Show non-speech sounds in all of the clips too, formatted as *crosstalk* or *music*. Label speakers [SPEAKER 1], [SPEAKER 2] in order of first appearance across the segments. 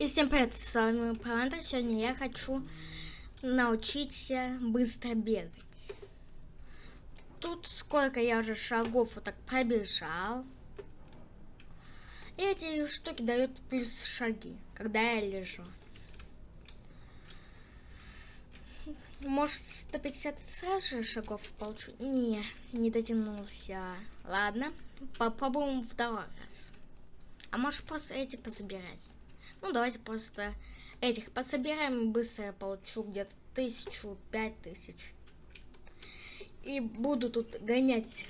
[SPEAKER 1] И всем привет, с вами Панда. Сегодня я хочу научиться быстро бегать. Тут сколько я уже шагов вот так пробежал. И эти штуки дают плюс шаги, когда я лежу. Может, 150 сразу же шагов получу? Не, не дотянулся. Ладно, попробуем второй раз. А может, просто эти позабирать? Ну, давайте просто этих пособираем. Быстро я получу где-то тысячу, пять тысяч. И буду тут гонять.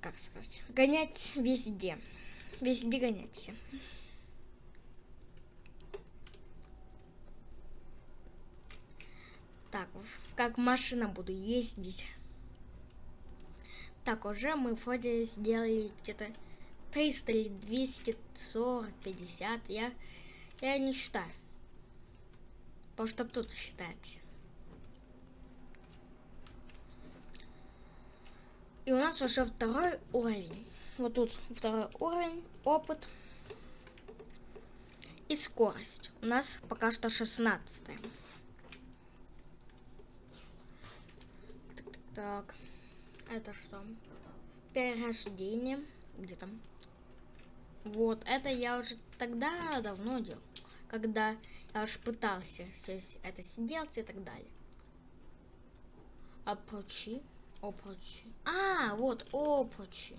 [SPEAKER 1] Как сказать? Гонять везде. Везде гонять. Так, как машина буду ездить. Так, уже мы вроде сделали где-то 300 или 240, 50. Я, я не считаю. Потому что тут считать. И у нас уже второй уровень. Вот тут второй уровень, опыт и скорость. У нас пока что 16. Так. Это что? Перерождение. Где там? Вот, это я уже тогда давно делал. Когда я уж пытался все это сделать и так далее. Опрочи. Опрочи. А, вот, опрочи.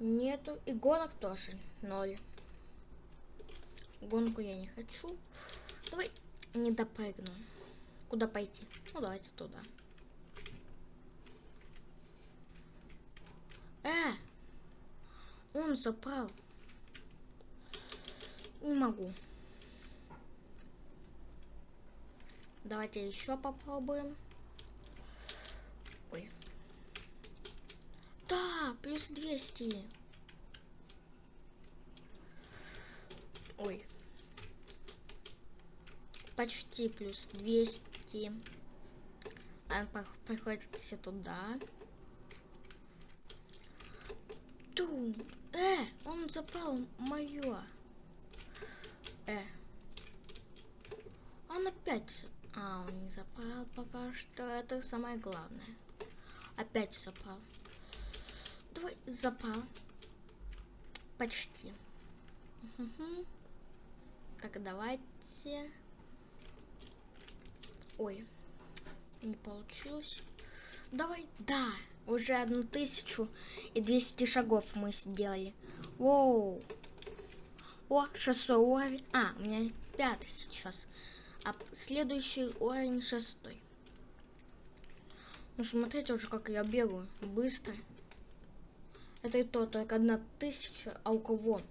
[SPEAKER 1] Нету. И гонок тоже. Ноль. Гонку я не хочу. Давай не допрыгну. Куда пойти? Ну, давайте туда. Э! Он запал. Не могу. Давайте еще попробуем. Ой. Да, плюс 200. Ой. Почти плюс 200 идти. Он приходится туда. Ту, э, он запал мое. Э. Он опять... А, он не запал пока что. Это самое главное. Опять запал. Давай, запал. Почти. Угу. Так, давайте... Ой, не получилось. Давай, да, уже одну тысячу и 200 шагов мы сделали. Воу. О, шестой уровень. А, у меня пятый сейчас. А следующий уровень шестой. Ну, смотрите уже, как я бегаю. Быстро. Это и то, только одна тысяча, а у кого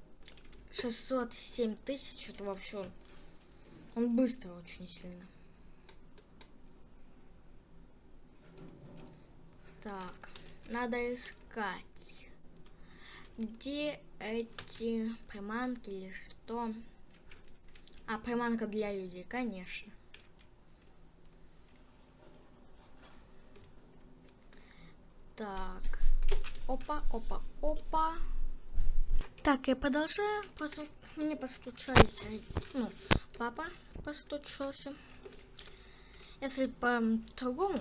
[SPEAKER 1] 607 тысяч, это вообще... Он быстро очень сильно. Так, надо искать. Где эти приманки или что? А, приманка для людей, конечно. Так. Опа, опа, опа. Так, я продолжаю. Просто мне постучались. Ну, папа постучался. Если по-другому,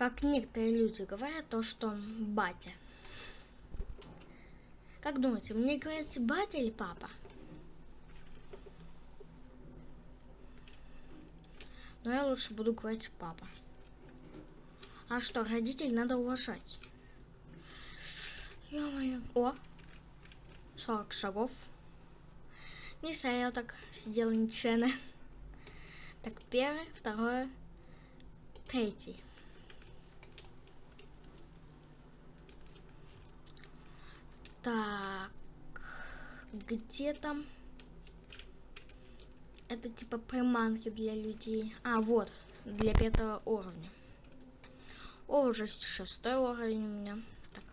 [SPEAKER 1] как некоторые люди говорят, то что батя. Как думаете, мне говорится батя или папа? Но я лучше буду говорить папа. А что, родителей надо уважать. Ё-моё. О! 40 шагов. Не знаю, я так сидела нечаянно. Так, первое, второе, третий. Так, где там? Это типа приманки для людей. А, вот, для пятого уровня. О, уже шестой уровень у меня. Так,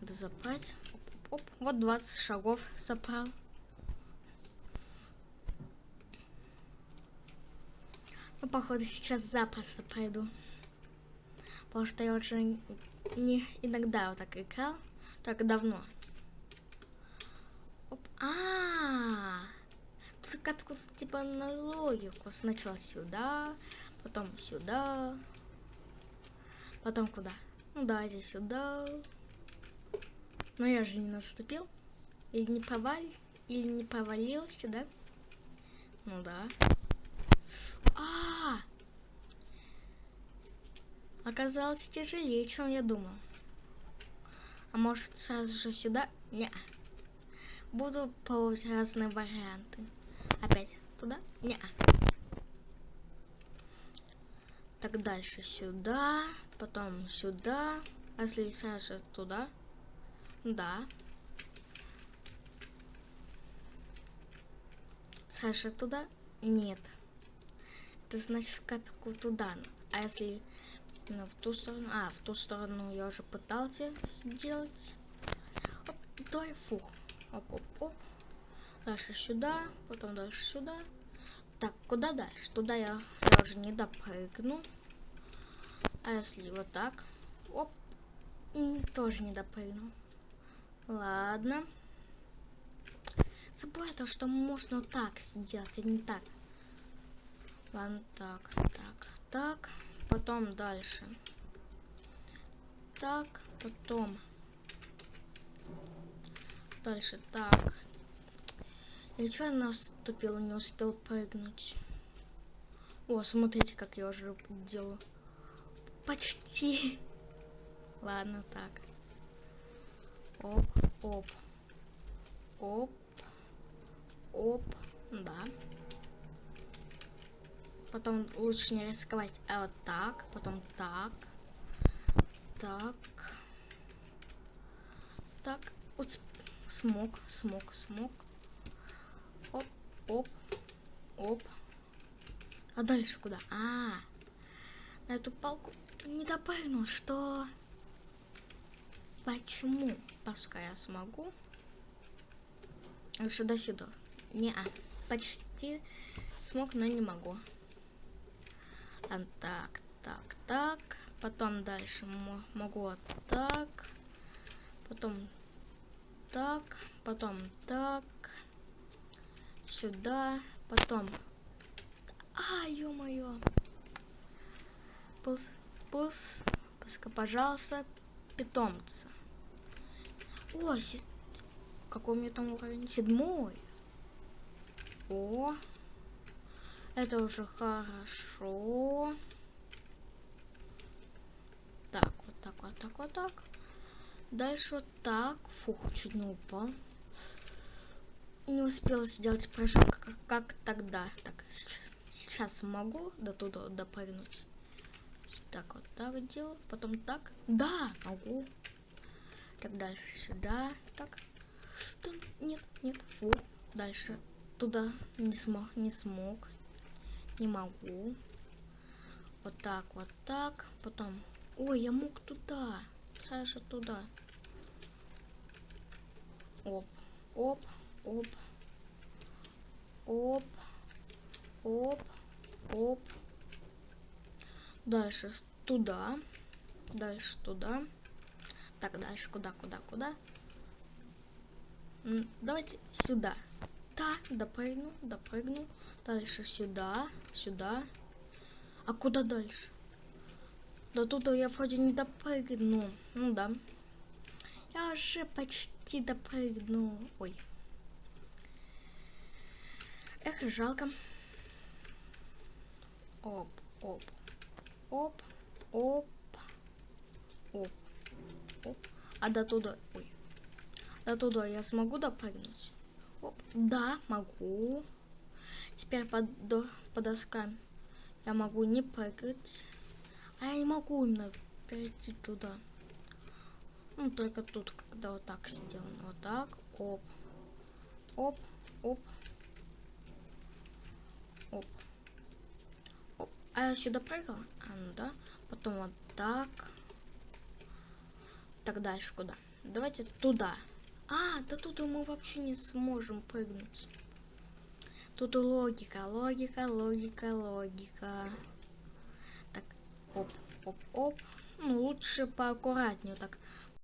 [SPEAKER 1] надо забрать. Оп, оп, оп. Вот 20 шагов собрал. Ну, походу, сейчас запросто пройду. Потому что я очень не иногда вот так играл, так давно. А, тут как типа на логику. Сначала сюда, потом сюда, потом куда? Ну давайте сюда. Но я же не наступил. Или не повал... Или не повалился, да? Ну да. -а! Оказалось тяжелее, чем я думал. А может сразу же сюда? Не. Буду пробовать разные варианты. Опять туда? Не. Так дальше сюда, потом сюда. А если сразу туда? Да. Саша туда? Нет. Это значит в туда. А если ну, в ту сторону... А, в ту сторону я уже пытался сделать. Оп, давай, фух. Оп, оп, оп. Дальше сюда, потом дальше сюда. Так, куда дальше? Туда я, я уже не допрыгну. А если вот так? Оп. Тоже не допрыгнул. Ладно. Забыл то, что можно так сделать, а не так. Ладно, так, так, так. Потом дальше. Так, потом. Дальше так. Я что наступил, не успел прыгнуть. О, смотрите, как я уже делаю. Почти. *laughs* Ладно, так. Оп, оп. Оп. Оп. Да. Потом лучше не рисковать. А вот так. Потом так. Так. Так. Вот смог, смог, смог. Оп, оп, оп. А дальше куда? А, -а, -а. на эту палку не допрыгнул, что... Почему? Пускай я смогу. Лучше до сюда. Не, -а. почти смог, но не могу. Так, так, так. Потом дальше могу вот так. Потом. Потом так. Сюда. Потом... А, ё-моё. Пус, пус, пускай, пожалуйста, питомца. О, си... какой у меня там уровень? Седьмой. О, это уже хорошо. Так, вот так, вот так, вот так. Дальше вот так. Фух, чуть не упал. Не успела сделать прыжок, как, как тогда. Так, сейчас могу до туда допрыгнуть. Так, вот так делаю. Потом так. Да, могу. Так, дальше сюда. Так. Что? Нет, нет. Фу. Дальше туда не смог, не смог. Не могу. Вот так, вот так. Потом... Ой, я мог туда. Саша, туда. Оп, оп, оп. Оп. Оп. Оп. Дальше туда. Дальше туда. Так, дальше куда, куда, куда? Давайте сюда. Да, допрыгну, допрыгну. Дальше сюда, сюда. А куда дальше? Да туда я вроде не допрыгну. Ну да. Я уже почти допрыгнул. Ой. Жалко. Оп, оп, оп, оп, оп, оп. А до туда, ой, до туда я смогу допрыгнуть? Оп, да, могу. Теперь под, до, по доскам я могу не прыгать. А я не могу именно перейти туда. Ну, только тут, когда вот так сделано. Вот так. Оп. Оп. Оп. Оп. Оп. А я сюда прыгал? А, ну да. Потом вот так. Так дальше куда? Давайте туда. А, да тут мы вообще не сможем прыгнуть. Тут логика, логика, логика, логика. Так, оп, оп, оп. Ну, лучше поаккуратнее так